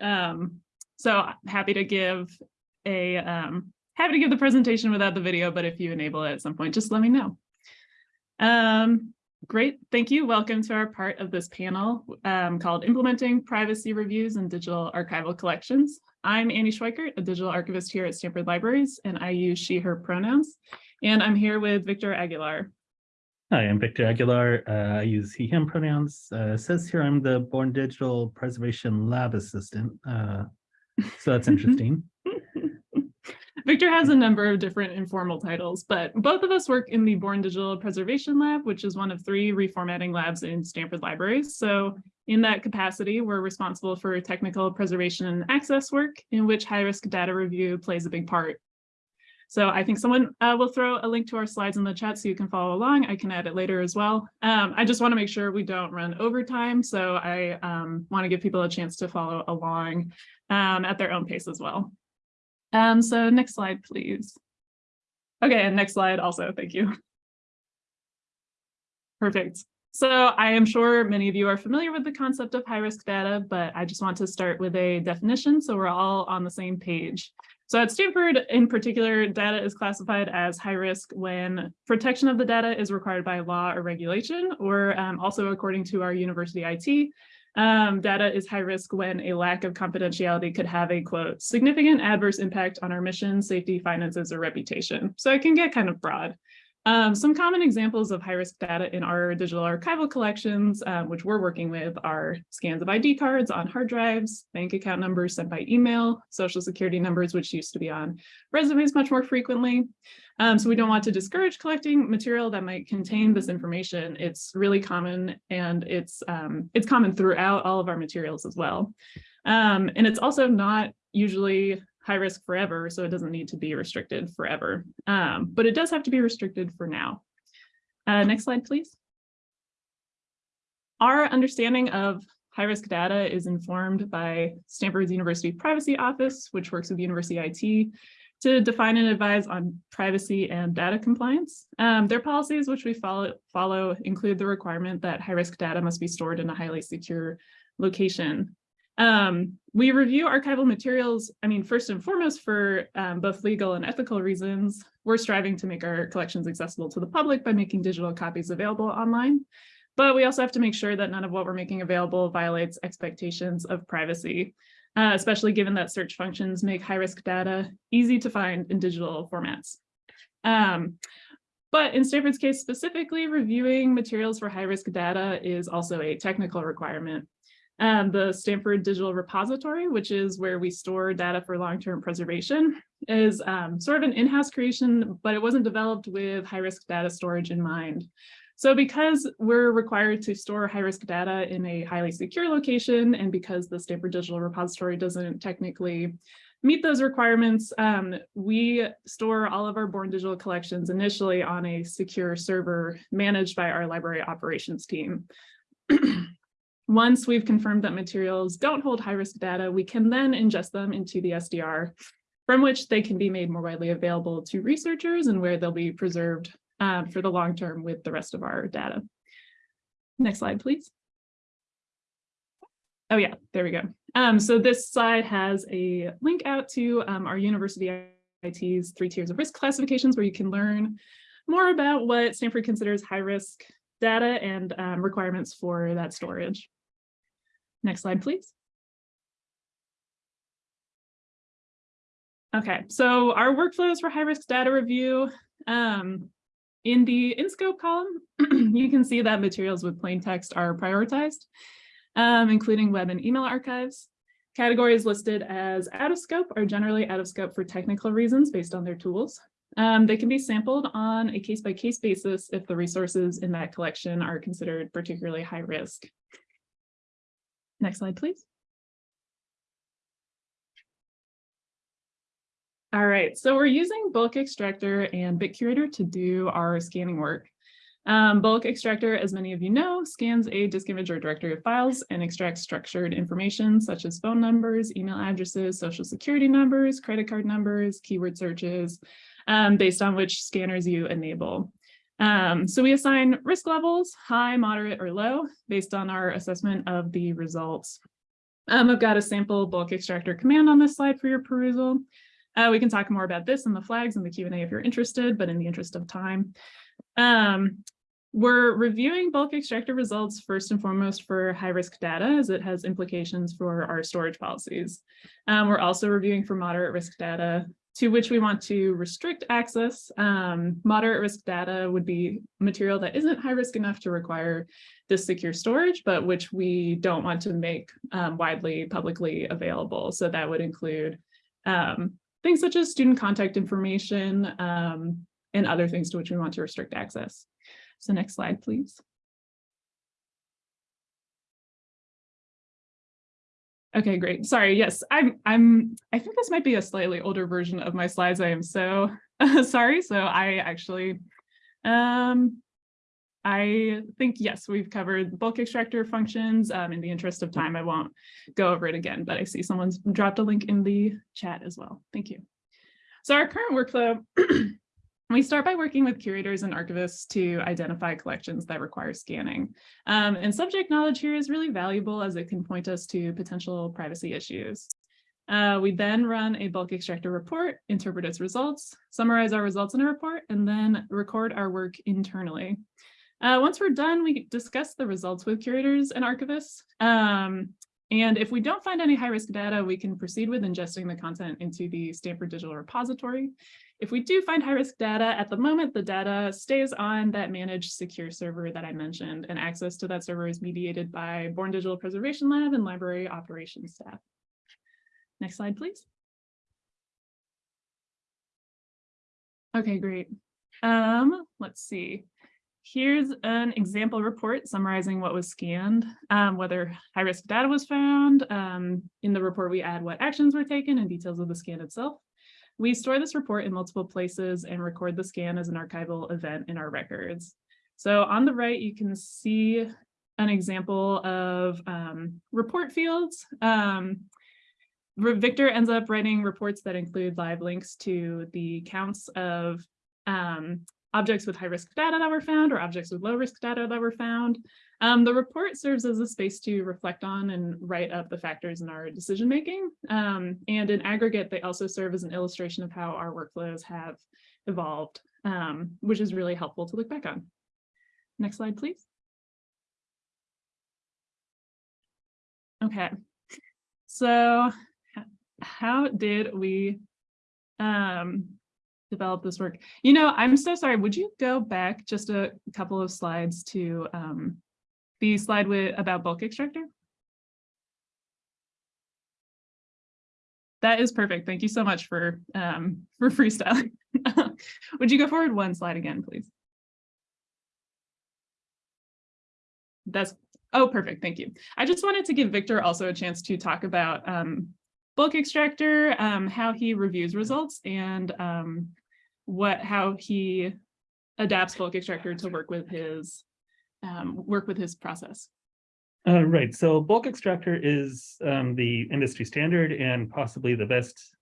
Um, so happy to give a um, happy to give the presentation without the video, but if you enable it at some point, just let me know. Um, great, thank you. Welcome to our part of this panel um, called Implementing Privacy Reviews in Digital Archival Collections. I'm Annie Schweikert, a digital archivist here at Stanford Libraries, and I use she, her pronouns. And I'm here with Victor Aguilar. Hi, I'm Victor Aguilar. Uh, I use he, him pronouns. Uh, it says here I'm the Born Digital Preservation Lab Assistant. Uh, so that's interesting. Victor has a number of different informal titles, but both of us work in the Born Digital Preservation Lab, which is one of three reformatting labs in Stanford Libraries. So in that capacity, we're responsible for technical preservation and access work in which high-risk data review plays a big part. So I think someone uh, will throw a link to our slides in the chat so you can follow along. I can add it later as well. Um, I just want to make sure we don't run over time. So I um, want to give people a chance to follow along um, at their own pace as well. Um, so next slide, please. Okay, and next slide also, thank you. Perfect. So I am sure many of you are familiar with the concept of high risk data, but I just want to start with a definition so we're all on the same page. So at Stanford, in particular, data is classified as high risk when protection of the data is required by law or regulation, or um, also according to our university IT, um, data is high risk when a lack of confidentiality could have a quote, significant adverse impact on our mission, safety, finances, or reputation. So it can get kind of broad. Um, some common examples of high-risk data in our digital archival collections, um, which we're working with, are scans of ID cards on hard drives, bank account numbers sent by email, social security numbers, which used to be on resumes much more frequently. Um, so we don't want to discourage collecting material that might contain this information. It's really common and it's, um, it's common throughout all of our materials as well. Um, and it's also not usually high risk forever, so it doesn't need to be restricted forever. Um, but it does have to be restricted for now. Uh, next slide, please. Our understanding of high-risk data is informed by Stanford's University Privacy Office, which works with University IT to define and advise on privacy and data compliance. Um, their policies, which we follow, follow, include the requirement that high-risk data must be stored in a highly secure location. Um, we review archival materials, I mean, first and foremost for um, both legal and ethical reasons. We're striving to make our collections accessible to the public by making digital copies available online. But we also have to make sure that none of what we're making available violates expectations of privacy, uh, especially given that search functions make high-risk data easy to find in digital formats. Um, but in Stanford's case specifically, reviewing materials for high-risk data is also a technical requirement. Um, the Stanford Digital Repository, which is where we store data for long-term preservation, is um, sort of an in-house creation, but it wasn't developed with high-risk data storage in mind. So because we're required to store high-risk data in a highly secure location, and because the Stanford Digital Repository doesn't technically meet those requirements, um, we store all of our Born Digital collections initially on a secure server managed by our library operations team. Once we've confirmed that materials don't hold high-risk data, we can then ingest them into the SDR, from which they can be made more widely available to researchers and where they'll be preserved uh, for the long term with the rest of our data. Next slide, please. Oh yeah, there we go. Um, so this slide has a link out to um, our university IT's three tiers of risk classifications where you can learn more about what Stanford considers high risk data and um, requirements for that storage. Next slide, please. Okay, so our workflows for high-risk data review. Um, in the in-scope column, you can see that materials with plain text are prioritized, um, including web and email archives. Categories listed as out of scope are generally out of scope for technical reasons based on their tools. Um, they can be sampled on a case-by-case -case basis if the resources in that collection are considered particularly high risk. Next slide, please. All right, so we're using Bulk Extractor and BitCurator to do our scanning work. Um, Bulk Extractor, as many of you know, scans a disk image or directory of files and extracts structured information such as phone numbers, email addresses, social security numbers, credit card numbers, keyword searches, um, based on which scanners you enable. Um, so we assign risk levels, high, moderate, or low, based on our assessment of the results. Um, I've got a sample bulk extractor command on this slide for your perusal. Uh, we can talk more about this in the flags and the Q and A if you're interested, but in the interest of time. Um, we're reviewing bulk extractor results first and foremost for high risk data as it has implications for our storage policies. Um, we're also reviewing for moderate risk data to which we want to restrict access. Um, moderate risk data would be material that isn't high risk enough to require this secure storage, but which we don't want to make um, widely publicly available. So that would include um, things such as student contact information um, and other things to which we want to restrict access. So next slide, please. Okay, great. Sorry. Yes, I'm, I'm, I think this might be a slightly older version of my slides. I am so sorry. So I actually, um, I think, yes, we've covered bulk extractor functions. Um, in the interest of time, I won't go over it again, but I see someone's dropped a link in the chat as well. Thank you. So our current workflow We start by working with curators and archivists to identify collections that require scanning. Um, and subject knowledge here is really valuable as it can point us to potential privacy issues. Uh, we then run a bulk extractor report, interpret its results, summarize our results in a report, and then record our work internally. Uh, once we're done, we discuss the results with curators and archivists. Um, and if we don't find any high-risk data, we can proceed with ingesting the content into the Stanford Digital Repository. If we do find high-risk data, at the moment, the data stays on that managed secure server that I mentioned, and access to that server is mediated by Born Digital Preservation Lab and library operations staff. Next slide, please. Okay, great. Um, let's see. Here's an example report summarizing what was scanned, um, whether high-risk data was found. Um, in the report, we add what actions were taken and details of the scan itself. We store this report in multiple places and record the scan as an archival event in our records. So on the right, you can see an example of um, report fields. Um, Victor ends up writing reports that include live links to the counts of um, objects with high risk data that were found or objects with low risk data that were found. Um, the report serves as a space to reflect on and write up the factors in our decision making. Um, and in aggregate, they also serve as an illustration of how our workflows have evolved, um, which is really helpful to look back on. Next slide, please. Okay, so how did we um, develop this work. You know, I'm so sorry. Would you go back just a couple of slides to um, the slide with about bulk extractor? That is perfect. Thank you so much for um, for freestyling. Would you go forward one slide again, please? That's oh, perfect. Thank you. I just wanted to give Victor also a chance to talk about um, bulk extractor, um, how he reviews results and um, what how he adapts bulk extractor to work with his um, work with his process. Uh, right, so bulk extractor is um, the industry standard and possibly the best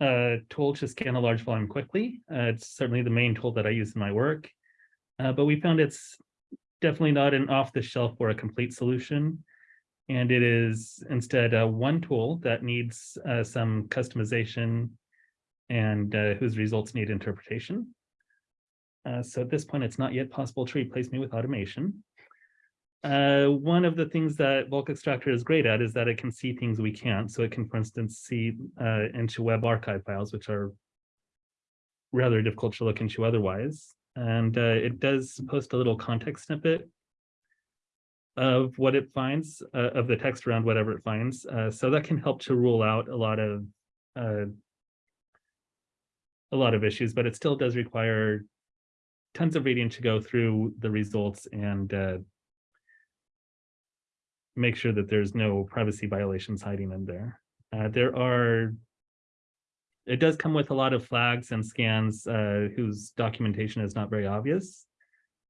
uh, tool to scan a large volume quickly. Uh, it's certainly the main tool that I use in my work, uh, but we found it's definitely not an off-the-shelf or a complete solution. And it is instead uh, one tool that needs uh, some customization and uh, whose results need interpretation. Uh, so at this point, it's not yet possible to replace me with automation. Uh, one of the things that bulk extractor is great at is that it can see things we can't. So it can, for instance, see uh, into web archive files, which are rather difficult to look into otherwise. And uh, it does post a little context snippet of what it finds, uh, of the text around whatever it finds. So that can help to rule out a lot of a lot of issues, but it still does require tons of reading to go through the results and uh, make sure that there's no privacy violations hiding in there. Uh, there are, it does come with a lot of flags and scans uh, whose documentation is not very obvious.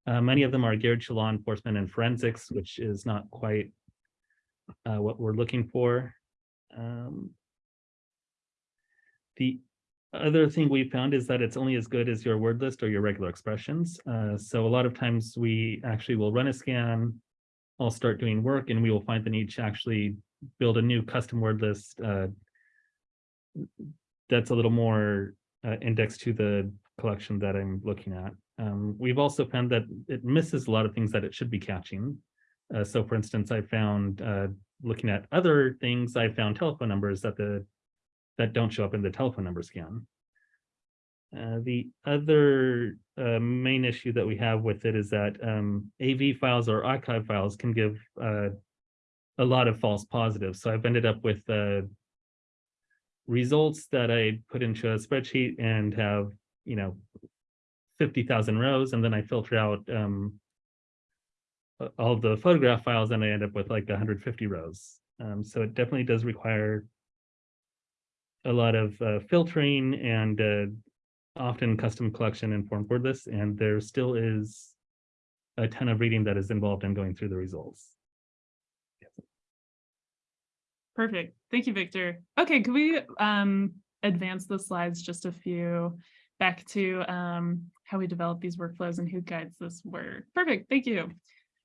Uh, many of them are geared to law enforcement and forensics, which is not quite uh, what we're looking for. Um, the other thing we found is that it's only as good as your word list or your regular expressions. Uh, so a lot of times we actually will run a scan, I'll start doing work and we will find the need to actually build a new custom word list uh, that's a little more uh, indexed to the collection that I'm looking at. Um, we've also found that it misses a lot of things that it should be catching. Uh, so for instance, I found, uh, looking at other things, I found telephone numbers that the, that don't show up in the telephone number scan. Uh, the other uh, main issue that we have with it is that um, AV files or archive files can give uh, a lot of false positives. So I've ended up with uh, results that I put into a spreadsheet and have, you know, 50,000 rows, and then I filter out um, all the photograph files and I end up with like 150 rows. Um, so it definitely does require a lot of uh, filtering and uh, often custom collection and form word lists, and there still is a ton of reading that is involved in going through the results. Perfect. Thank you, Victor. Okay, could we um advance the slides just a few back to um how we develop these workflows and who guides this work? Perfect, thank you.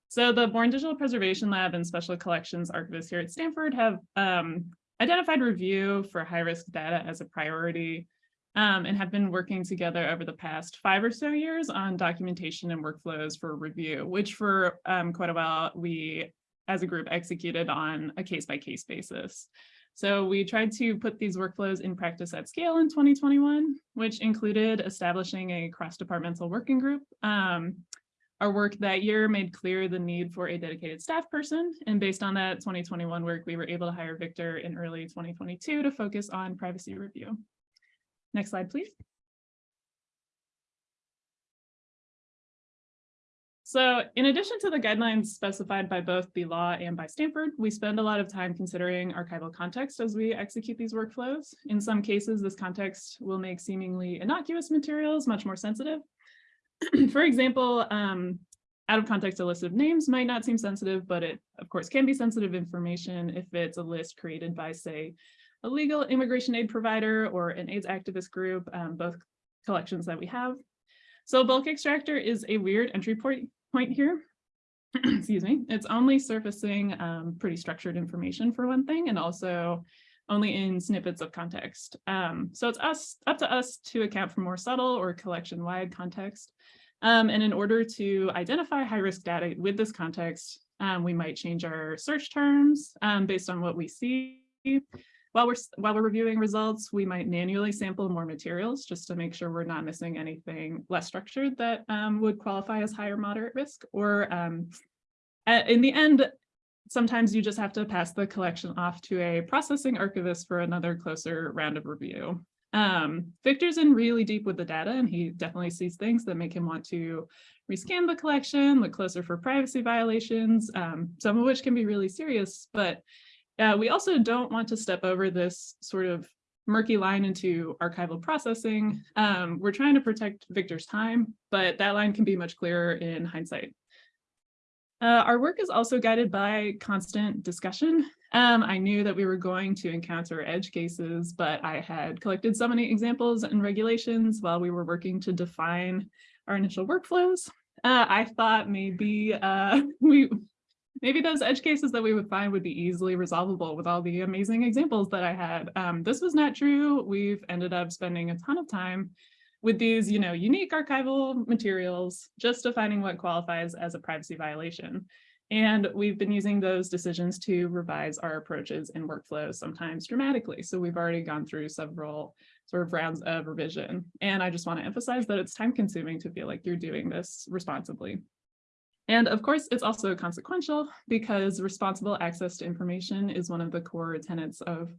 So the Born Digital Preservation Lab and Special Collections archivists here at Stanford have um identified review for high-risk data as a priority um, and have been working together over the past five or so years on documentation and workflows for review, which for um, quite a while we as a group executed on a case by case basis. So we tried to put these workflows in practice at scale in 2021, which included establishing a cross-departmental working group. Um, our work that year made clear the need for a dedicated staff person. And based on that 2021 work, we were able to hire Victor in early 2022 to focus on privacy review. Next slide, please. So in addition to the guidelines specified by both the law and by Stanford, we spend a lot of time considering archival context as we execute these workflows. In some cases, this context will make seemingly innocuous materials much more sensitive. For example, um, out of context, a list of names might not seem sensitive, but it of course can be sensitive information if it's a list created by, say, a legal immigration aid provider or an AIDS activist group, um, both collections that we have. So bulk extractor is a weird entry point point here. Excuse me. It's only surfacing um, pretty structured information for one thing, and also only in snippets of context. Um, so it's us up to us to account for more subtle or collection-wide context. Um, and in order to identify high-risk data with this context, um, we might change our search terms um, based on what we see. While we're, while we're reviewing results, we might manually sample more materials just to make sure we're not missing anything less structured that um, would qualify as high or moderate risk. Or um, in the end, sometimes you just have to pass the collection off to a processing archivist for another closer round of review. Um, Victor's in really deep with the data and he definitely sees things that make him want to rescan the collection, look closer for privacy violations, um, some of which can be really serious, but uh, we also don't want to step over this sort of murky line into archival processing. Um, we're trying to protect Victor's time, but that line can be much clearer in hindsight. Uh, our work is also guided by constant discussion. Um, I knew that we were going to encounter edge cases, but I had collected so many examples and regulations while we were working to define our initial workflows. Uh, I thought maybe uh, we maybe those edge cases that we would find would be easily resolvable with all the amazing examples that I had. Um, this was not true. We've ended up spending a ton of time with these, you know, unique archival materials, just defining what qualifies as a privacy violation. And we've been using those decisions to revise our approaches and workflows, sometimes dramatically. So we've already gone through several sort of rounds of revision. And I just want to emphasize that it's time consuming to feel like you're doing this responsibly. And of course, it's also consequential because responsible access to information is one of the core tenets of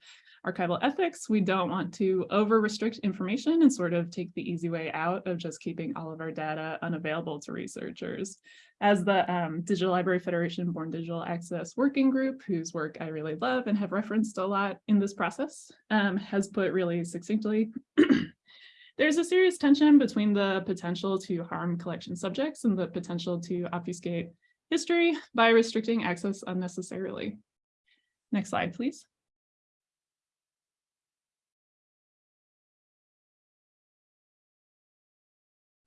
archival ethics. We don't want to over restrict information and sort of take the easy way out of just keeping all of our data unavailable to researchers. As the um, Digital Library Federation Born Digital Access Working Group, whose work I really love and have referenced a lot in this process, um, has put really succinctly, There's a serious tension between the potential to harm collection subjects and the potential to obfuscate history by restricting access unnecessarily. Next slide, please.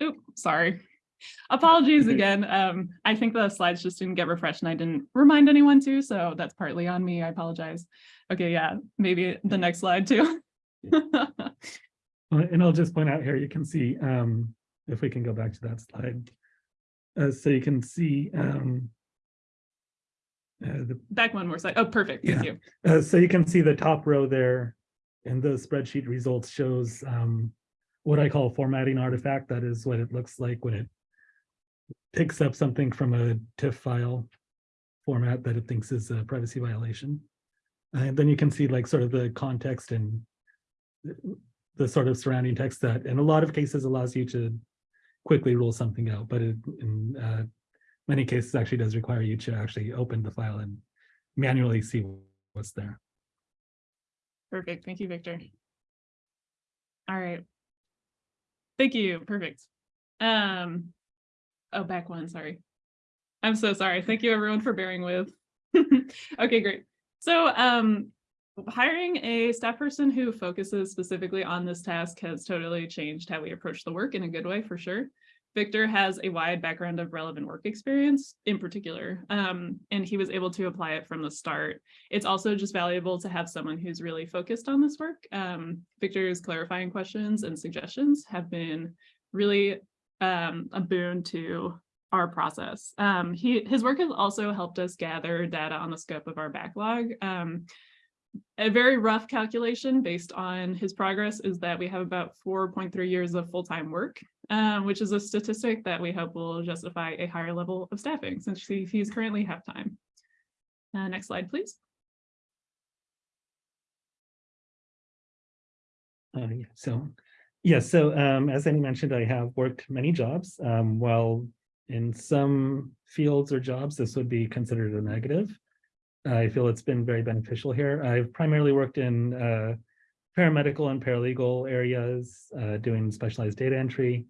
Oop, sorry. Apologies again. Um, I think the slides just didn't get refreshed and I didn't remind anyone to, so that's partly on me. I apologize. Okay, yeah, maybe the next slide too. Uh, And I'll just point out here, you can see, um, if we can go back to that slide. Uh, so you can see, um. Uh, the, Back one more slide. Oh, perfect. Thank Yeah. you. uh, so you can see the top row there. And the spreadsheet results shows, um, what I call a formatting artifact. That is what it looks like when it. Picks up something from a TIFF file format that it thinks is a privacy violation. And then you can see like sort of the context and the- sort of surrounding text that in a lot of cases allows you to quickly rule something out, but it, in uh, many cases actually does require you to actually open the file and manually see what's there. Perfect. Thank you, Victor. All right. Thank you. Perfect. Um, oh, back one, sorry. I'm so sorry. Thank you everyone for bearing with. Okay, great. So um, hiring a staff person who focuses specifically on this task has totally changed how we approach the work in a good way, for sure. Victor has a wide background of relevant work experience in particular, um, and he was able to apply it from the start it's also just valuable to have someone who's really focused on this work. Um, Victor's clarifying questions and suggestions have been really um, a boon to our process. Um, he, his work has also helped us gather data on the scope of our backlog. A very rough calculation based on his progress is that we have about 4.3 years of full-time work, um, which is a statistic that we hope will justify a higher level of staffing since he- he's currently half-time. Uh, next slide, please. Uh, yeah, so, yeah, so um, as Annie mentioned, I have worked many jobs. Um, while in some fields or jobs, this would be considered a negative. I feel it's been very beneficial here. I've primarily worked in uh, paramedical and paralegal areas, uh, doing specialized data entry.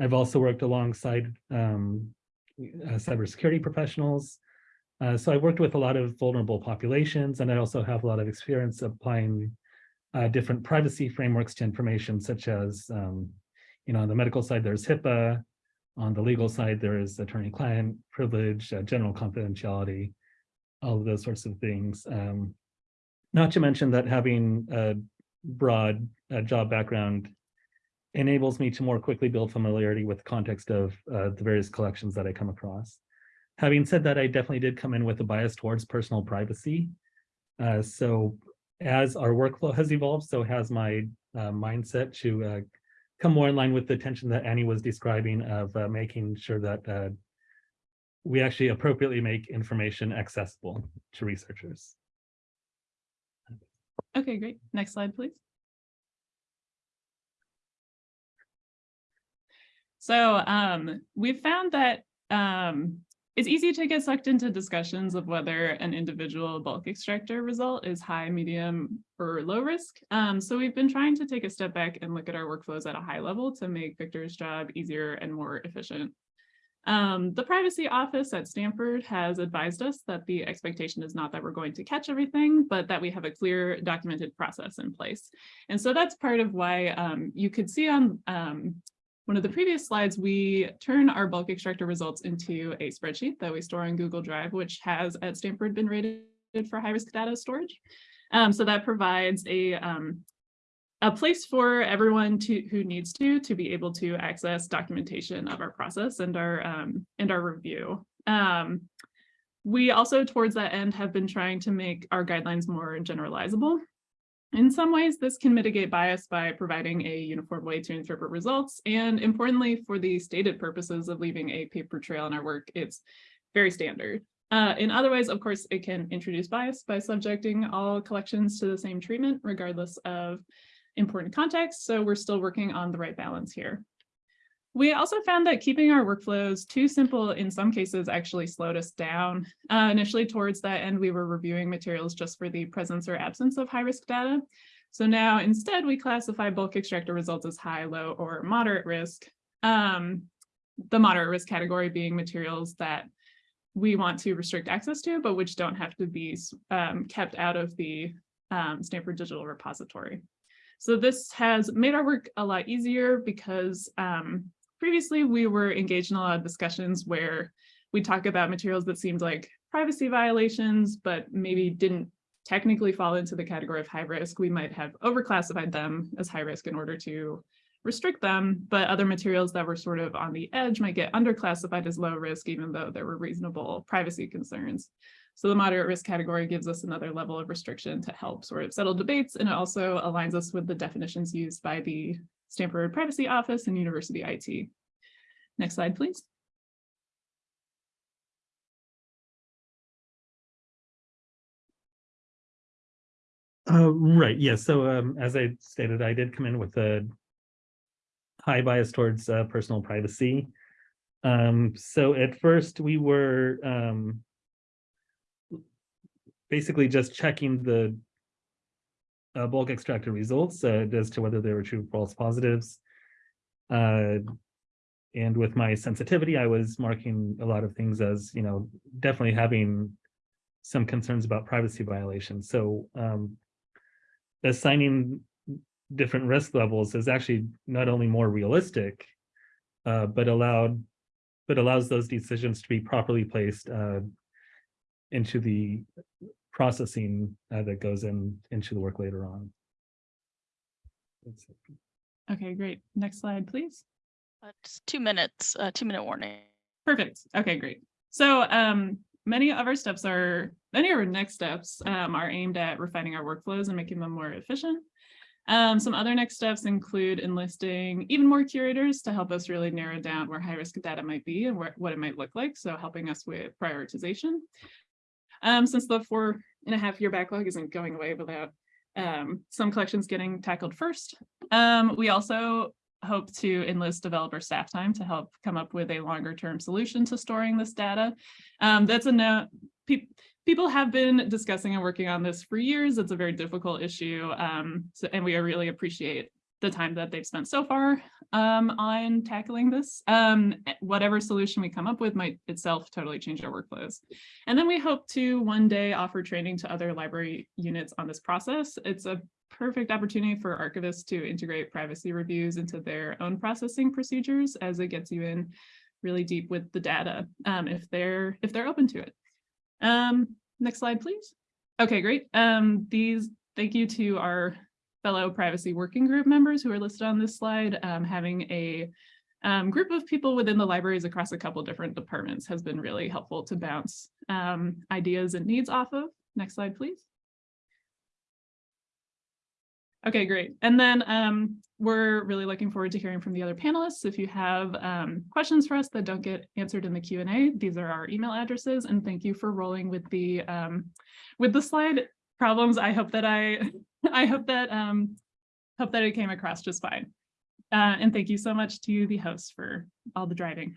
I've also worked alongside um, uh, cybersecurity professionals. Uh, so I've worked with a lot of vulnerable populations, and I also have a lot of experience applying uh, different privacy frameworks to information such as, um, you know, on the medical side, there's HIPAA. On the legal side, there is attorney-client privilege, uh, general confidentiality, all of those sorts of things. Um, not to mention that having a broad uh, job background enables me to more quickly build familiarity with the context of uh, the various collections that I come across. Having said that, I definitely did come in with a bias towards personal privacy. Uh, so as our workflow has evolved, so has my uh, mindset to uh, come more in line with the tension that Annie was describing of uh, making sure that we actually appropriately make information accessible to researchers. Okay, great. Next slide, please. So um, we've found that um, it's easy to get sucked into discussions of whether an individual bulk extractor result is high, medium, or low risk. Um, so we've been trying to take a step back and look at our workflows at a high level to make Victor's job easier and more efficient. Um, the privacy office at Stanford has advised us that the expectation is not that we're going to catch everything, but that we have a clear documented process in place. And so that's part of why um, you could see on um, one of the previous slides, we turn our bulk extractor results into a spreadsheet that we store on Google Drive, which has at Stanford been rated for high risk data storage. Um, so that provides a um, a place for everyone to who needs to to be able to access documentation of our process and our um, and our review. Um, we also towards that end have been trying to make our guidelines more generalizable. In some ways, this can mitigate bias by providing a uniform way to interpret results. And importantly, for the stated purposes of leaving a paper trail in our work, it's very standard. Uh, in other ways, of course, it can introduce bias by subjecting all collections to the same treatment, regardless of important context. So we're still working on the right balance here. We also found that keeping our workflows too simple in some cases actually slowed us down. Uh, initially towards that end, we were reviewing materials just for the presence or absence of high risk data. So now instead we classify bulk extractor results as high, low, or moderate risk. Um, the moderate risk category being materials that we want to restrict access to, but which don't have to be um, kept out of the um, Stanford Digital Repository. So this has made our work a lot easier because um, previously, we were engaged in a lot of discussions where we talk about materials that seemed like privacy violations, but maybe didn't technically fall into the category of high risk. We might have overclassified them as high risk in order to restrict them, but other materials that were sort of on the edge might get underclassified as low risk, even though there were reasonable privacy concerns. So the moderate risk category gives us another level of restriction to help sort of settle debates, and it also aligns us with the definitions used by the Stanford Privacy Office and University IT. Next slide, please. Uh, right, yeah, so um, as I stated, I did come in with a high bias towards uh, personal privacy. Um, so at first we were um, basically just checking the uh, bulk extractor results uh, as to whether they were true false positives. Uh, and with my sensitivity, I was marking a lot of things as, you know, definitely having some concerns about privacy violations. So um, assigning different risk levels is actually not only more realistic, uh, but allowed, but allows those decisions to be properly placed uh, into the processing uh, that goes in into the work later on. Okay, great. Next slide, please. Uh, just two minutes, uh, two minute warning. Perfect. Okay, great. So um, many of our steps are, many of our next steps um, are aimed at refining our workflows and making them more efficient. Um, some other next steps include enlisting even more curators to help us really narrow down where high risk data might be and where, what it might look like. So helping us with prioritization. Um, since the four and a half year backlog isn't going away without um, some collections getting tackled first. Um, we also hope to enlist developer staff time to help come up with a longer term solution to storing this data. Um, that's a no, pe people have been discussing and working on this for years. It's a very difficult issue. Um, so, and we really appreciate the time that they've spent so far um, on tackling this. Um, whatever solution we come up with might itself totally change our workflows. And then we hope to one day offer training to other library units on this process. It's a perfect opportunity for archivists to integrate privacy reviews into their own processing procedures as it gets you in really deep with the data um, if they're if they're open to it. Um, next slide, please. Okay, great. Um, these thank you to our fellow privacy working group members who are listed on this slide. Um, having a um, group of people within the libraries across a couple different departments has been really helpful to bounce um, ideas and needs off of. Next slide, please. Okay, great. And then um, we're really looking forward to hearing from the other panelists. If you have um, questions for us that don't get answered in the Q&A, these are our email addresses. And thank you for rolling with the um, with the slide problems. I hope that I I hope that um, hope that it came across just fine. Uh, and thank you so much to the hosts for all the driving.